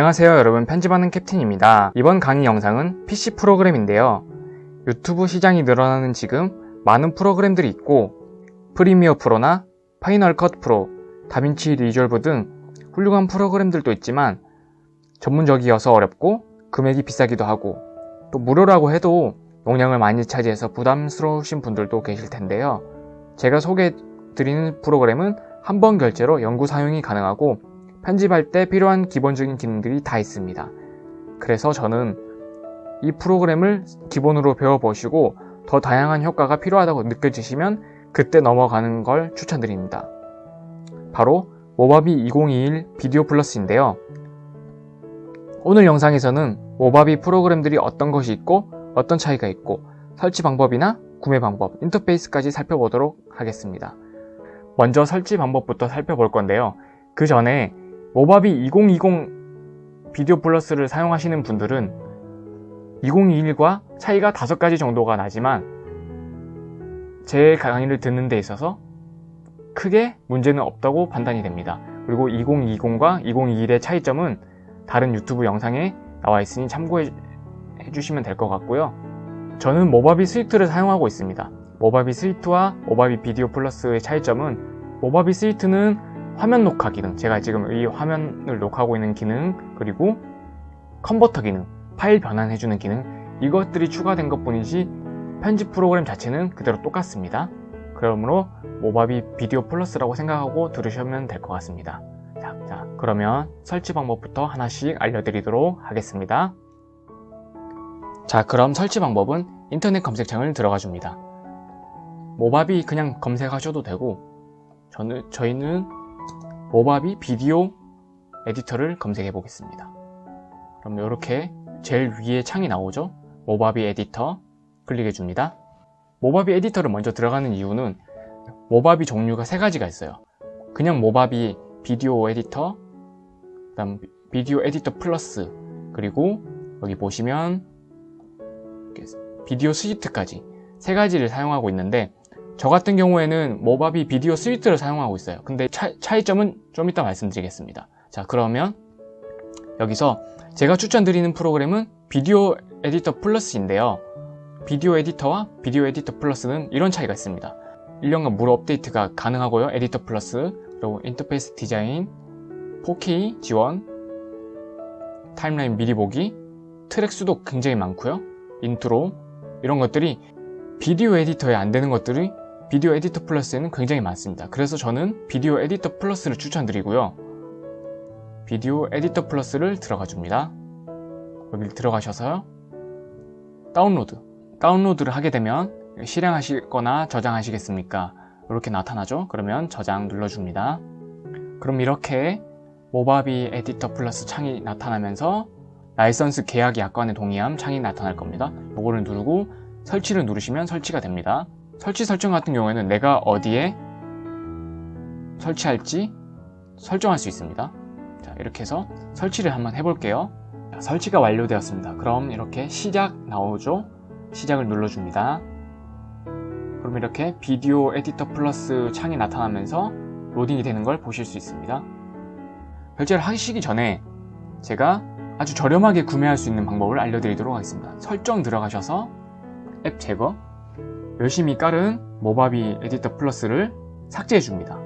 안녕하세요 여러분 편집하는 캡틴입니다. 이번 강의 영상은 PC 프로그램인데요. 유튜브 시장이 늘어나는 지금 많은 프로그램들이 있고 프리미어 프로나 파이널 컷 프로, 다빈치 리졸브 등 훌륭한 프로그램들도 있지만 전문적이어서 어렵고 금액이 비싸기도 하고 또 무료라고 해도 용량을 많이 차지해서 부담스러우신 분들도 계실 텐데요. 제가 소개해 드리는 프로그램은 한 번 결제로 연구 사용이 가능하고 편집할 때 필요한 기본적인 기능들이 다 있습니다. 그래서 저는 이 프로그램을 기본으로 배워보시고 더 다양한 효과가 필요하다고 느껴지시면 그때 넘어가는 걸 추천드립니다. 바로 모바비 2021 비디오 플러스인데요. 오늘 영상에서는 모바비 프로그램들이 어떤 것이 있고 어떤 차이가 있고 설치 방법이나 구매 방법, 인터페이스까지 살펴보도록 하겠습니다. 먼저 설치 방법부터 살펴볼 건데요. 그 전에 모바비 2020 비디오 플러스를 사용하시는 분들은 2021과 차이가 5가지 정도가 나지만 제 강의를 듣는 데 있어서 크게 문제는 없다고 판단이 됩니다. 그리고 2020과 2021의 차이점은 다른 유튜브 영상에 나와 있으니 참고해 주시면 될 것 같고요. 저는 모바비 스위트를 사용하고 있습니다. Movavi Suite와 Movavi Video Plus의 차이점은 Movavi Suite는 화면 녹화 기능, 제가 지금 이 화면을 녹화하고 있는 기능, 그리고 컨버터 기능, 파일 변환해주는 기능 이것들이 추가된 것 뿐이지 편집 프로그램 자체는 그대로 똑같습니다. 그러므로 Movavi Video Plus라고 생각하고 들으시면 될 것 같습니다. 자, 자, 그러면 설치 방법부터 하나씩 알려드리도록 하겠습니다. 자, 그럼 설치 방법은 인터넷 검색창을 들어가 줍니다. 모바비 그냥 검색하셔도 되고 저는, 저희는 모바비 비디오 에디터를 검색해 보겠습니다. 그럼 이렇게 제일 위에 창이 나오죠? 모바비 에디터 클릭해 줍니다. 모바비 에디터를 먼저 들어가는 이유는 모바비 종류가 세 가지가 있어요. 그냥 모바비 비디오 에디터, 그다음 Video Editor Plus, 그리고 여기 보시면 Video Suite까지 세 가지를 사용하고 있는데 저 같은 경우에는 Movavi Video Suite를 사용하고 있어요. 근데 차, 차이점은 좀 이따 말씀드리겠습니다. 자 그러면 여기서 제가 추천드리는 프로그램은 Video Editor Plus인데요. Video Editor와 Video Editor Plus는 이런 차이가 있습니다. 1년간 무료 업데이트가 가능하고요. Editor Plus, 그리고 인터페이스 디자인, 4K 지원, 타임라인 미리 보기, 트랙 수도 굉장히 많고요. 인트로, 이런 것들이 Video Editor에 안 되는 것들이 Video Editor Plus에는 굉장히 많습니다. 그래서 저는 Video Editor Plus를 추천드리고요. Video Editor Plus를 들어가 줍니다. 여기 들어가셔서 다운로드 다운로드를 하게 되면 실행하시거나 저장하시겠습니까? 이렇게 나타나죠? 그러면 저장 눌러줍니다. 그럼 이렇게 모바비 에디터 플러스 창이 나타나면서 라이선스 계약 약관에 동의함 창이 나타날 겁니다. 이거를 누르고 설치를 누르시면 설치가 됩니다. 설치 설정 같은 경우에는 내가 어디에 설치할지 설정할 수 있습니다. 자, 이렇게 해서 설치를 한번 해볼게요. 자, 설치가 완료되었습니다. 그럼 이렇게 시작 나오죠? 시작을 눌러줍니다. 그럼 이렇게 Video Editor Plus 창이 나타나면서 로딩이 되는 걸 보실 수 있습니다. 결제를 하시기 전에 제가 아주 저렴하게 구매할 수 있는 방법을 알려드리도록 하겠습니다. 설정 들어가셔서 앱 제거 열심히 깔은 Movavi Editor Plus를 삭제해 줍니다.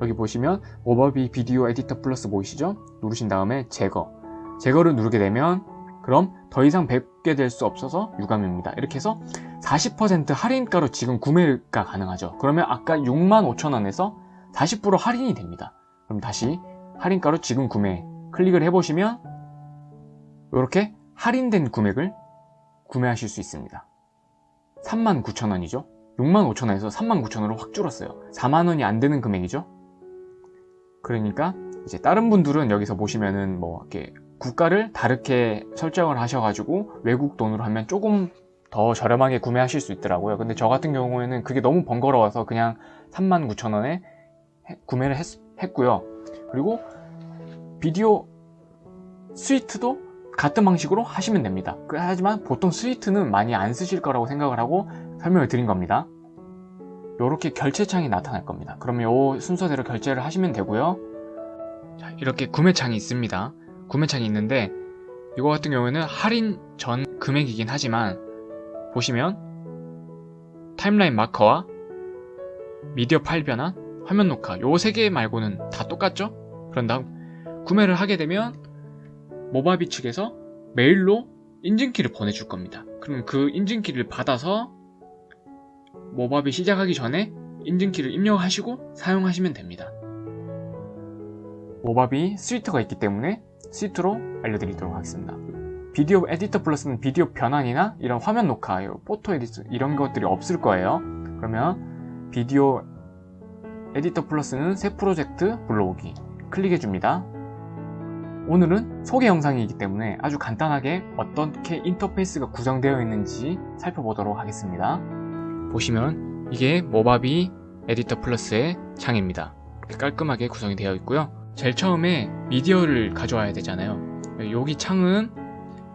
여기 보시면 Movavi Video Editor Plus 보이시죠? 누르신 다음에 제거 제거를 누르게 되면 그럼 더 이상 뵙게 될 수 없어서 유감입니다. 이렇게 해서 40% 할인가로 지금 구매가 가능하죠. 그러면 아까 65,000원에서 40% 할인이 됩니다. 그럼 다시 할인가로 지금 구매 클릭을 해보시면 이렇게 할인된 금액을 구매하실 수 있습니다. 39,000원이죠. 65,000원에서 39,000원으로 확 줄었어요. 4만원이 안 되는 금액이죠. 그러니까 이제 다른 분들은 여기서 보시면은 뭐 이렇게 국가를 다르게 설정을 하셔가지고 외국 돈으로 하면 조금 더 저렴하게 구매하실 수 있더라고요. 근데 저 같은 경우에는 그게 너무 번거로워서 그냥 39,000원에 구매를 했, 했고요. 그리고 비디오 스위트도 같은 방식으로 하시면 됩니다. 그, 하지만 보통 스위트는 많이 안 쓰실 거라고 생각을 하고 설명을 드린 겁니다. 이렇게 결제창이 나타날 겁니다. 그러면 이 순서대로 결제를 하시면 되고요. 자, 이렇게 구매창이 있습니다. 구매창이 있는데 이거 같은 경우에는 할인 전 금액이긴 하지만 보시면 타임라인 마커와 미디어 파일 변환, 화면 녹화 요 세 개 말고는 다 똑같죠? 그런 다음 구매를 하게 되면 모바비 측에서 메일로 인증키를 보내줄 겁니다. 그럼 그 인증키를 받아서 Movavi 시작하기 전에 인증키를 입력하시고 사용하시면 됩니다. Movavi Suite가 있기 때문에 Suite로 알려드리도록 하겠습니다. Video Editor Plus는 비디오 변환이나 이런 화면 녹화, photo edit 이런 것들이 없을 거예요. 그러면 Video Editor Plus는 새 프로젝트 불러오기 클릭해줍니다. 오늘은 소개 영상이기 때문에 아주 간단하게 어떻게 인터페이스가 구성되어 있는지 살펴보도록 하겠습니다. 보시면 이게 모바비 에디터 플러스의 창입니다. 깔끔하게 구성이 되어 있고요. 제일 처음에 미디어를 가져와야 되잖아요. 여기 창은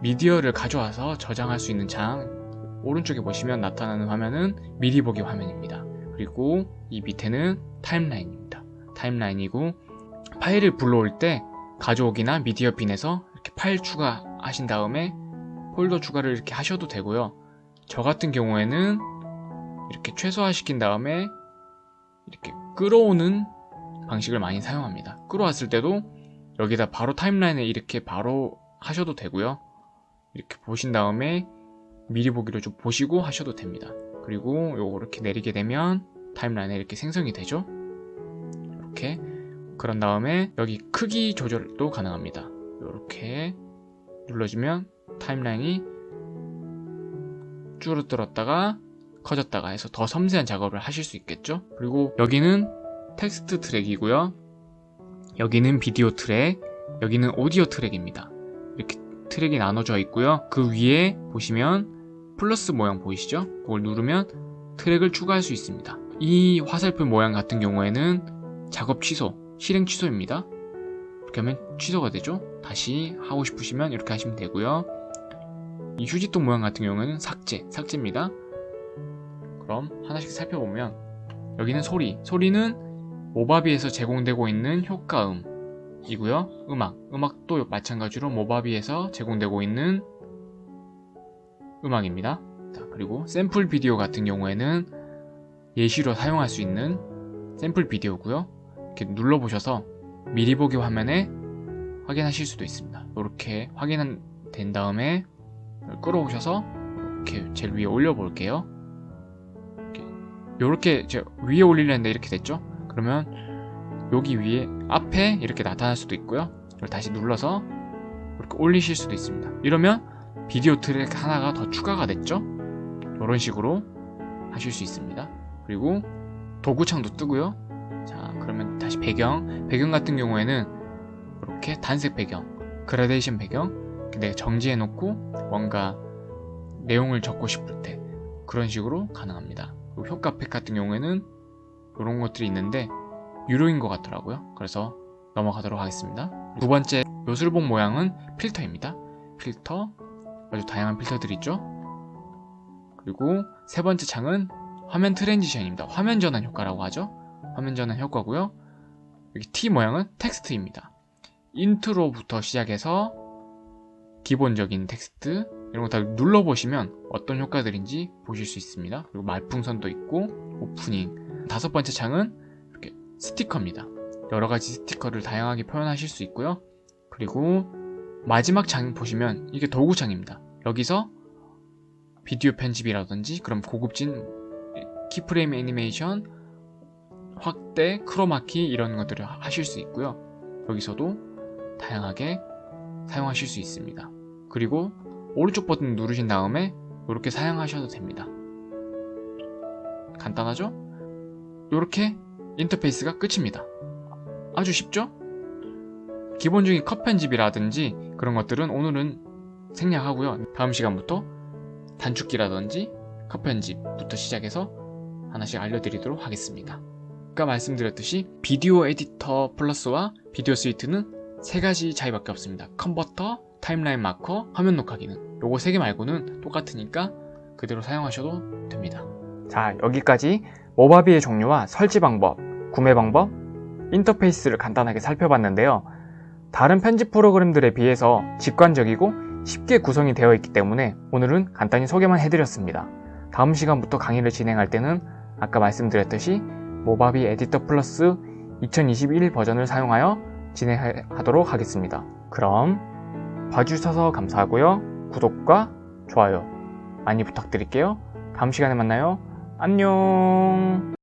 미디어를 가져와서 저장할 수 있는 창 오른쪽에 보시면 나타나는 화면은 미리 보기 화면입니다. 그리고 이 밑에는 타임라인입니다. 타임라인이고 파일을 불러올 때 가져오기나 미디어 빈에서 이렇게 파일 추가하신 다음에 폴더 추가를 이렇게 하셔도 되고요. 저 같은 경우에는 이렇게 최소화시킨 다음에 이렇게 끌어오는 방식을 많이 사용합니다. 끌어왔을 때도 여기다 바로 타임라인에 이렇게 바로 하셔도 되고요. 이렇게 보신 다음에 미리 보기를 좀 보시고 하셔도 됩니다. 그리고 요거 이렇게 내리게 되면 타임라인에 이렇게 생성이 되죠. 이렇게 그런 다음에 여기 크기 조절도 가능합니다. 이렇게 눌러주면 타임라인이 줄어들었다가 커졌다가 해서 더 섬세한 작업을 하실 수 있겠죠? 그리고 여기는 텍스트 트랙이고요. 여기는 비디오 트랙 여기는 오디오 트랙입니다. 이렇게 트랙이 나눠져 있고요. 그 위에 보시면 플러스 모양 보이시죠? 그걸 누르면 트랙을 추가할 수 있습니다. 이 화살표 모양 같은 경우에는 작업 취소 실행 취소입니다. 이렇게 하면 취소가 되죠? 다시 하고 싶으시면 이렇게 하시면 되고요. 이 휴지통 모양 같은 경우는 삭제 삭제입니다. 그럼 하나씩 살펴보면 여기는 소리. 소리는 모바비에서 제공되고 있는 효과음 이고요. 음악. 음악도 마찬가지로 모바비에서 제공되고 있는 음악입니다. 자, 그리고 샘플 비디오 같은 경우에는 예시로 사용할 수 있는 샘플 비디오고요 이렇게 눌러보셔서 미리 보기 화면에 확인하실 수도 있습니다. 이렇게 확인된 다음에 끌어오셔서 이렇게 제일 위에 올려 볼게요. 이렇게. 위에 올리려는데 이렇게 됐죠? 그러면 여기 위에 앞에 이렇게 나타날 수도 있고요. 이걸 다시 눌러서 이렇게 올리실 수도 있습니다. 이러면 비디오 트랙 하나가 더 추가가 됐죠? 이런 식으로 하실 수 있습니다. 그리고 도구창도 뜨고요. 자 그러면 다시 배경 배경 같은 경우에는 이렇게 단색 배경 그라데이션 배경 내가 정지해 놓고 뭔가 내용을 적고 싶을 때 그런 식으로 가능합니다. 효과팩 같은 경우에는 이런 것들이 있는데 유료인 것 같더라고요. 그래서 넘어가도록 하겠습니다. 두 번째 요술봉 모양은 필터입니다. 필터 아주 다양한 필터들이 있죠. 그리고 세 번째 창은 화면 transition입니다. 화면 전환 효과라고 하죠 화면 전환 효과고요 여기 T 모양은 텍스트입니다 인트로부터 시작해서 기본적인 텍스트 이런 거 다 눌러보시면 어떤 효과들인지 보실 수 있습니다. 그리고 말풍선도 있고 오프닝 다섯 번째 창은 이렇게 스티커입니다. 여러 가지 스티커를 다양하게 표현하실 수 있고요. 그리고 마지막 창 보시면 이게 도구창입니다. 여기서 비디오 편집이라든지 그럼 고급진 키프레임 애니메이션 확대, 크로마키 이런 것들을 하실 수 있고요. 여기서도 다양하게 사용하실 수 있습니다. 그리고 오른쪽 버튼 누르신 다음에 이렇게 사용하셔도 됩니다. 간단하죠? 이렇게 인터페이스가 끝입니다. 아주 쉽죠? 기본적인 컷 편집이라든지 그런 것들은 오늘은 생략하고요. 다음 시간부터 단축키라든지 컷 편집부터 시작해서 하나씩 알려드리도록 하겠습니다. 아까 말씀드렸듯이 Video Editor Plus와 Video Suite는 세 가지 차이밖에 없습니다. 컨버터, 타임라인 마커, 화면 녹화 기능 요거 세 개 말고는 똑같으니까 그대로 사용하셔도 됩니다. 자 여기까지 모바비의 종류와 설치 방법, 구매 방법, 인터페이스를 간단하게 살펴봤는데요. 다른 편집 프로그램들에 비해서 직관적이고 쉽게 구성이 되어 있기 때문에 오늘은 간단히 소개만 해드렸습니다. 다음 시간부터 강의를 진행할 때는 아까 말씀드렸듯이 모바비 에디터 플러스 2021 버전을 사용하여 진행하도록 하겠습니다. 그럼 봐주셔서 감사하고요. 구독과 좋아요 많이 부탁드릴게요. 다음 시간에 만나요. 안녕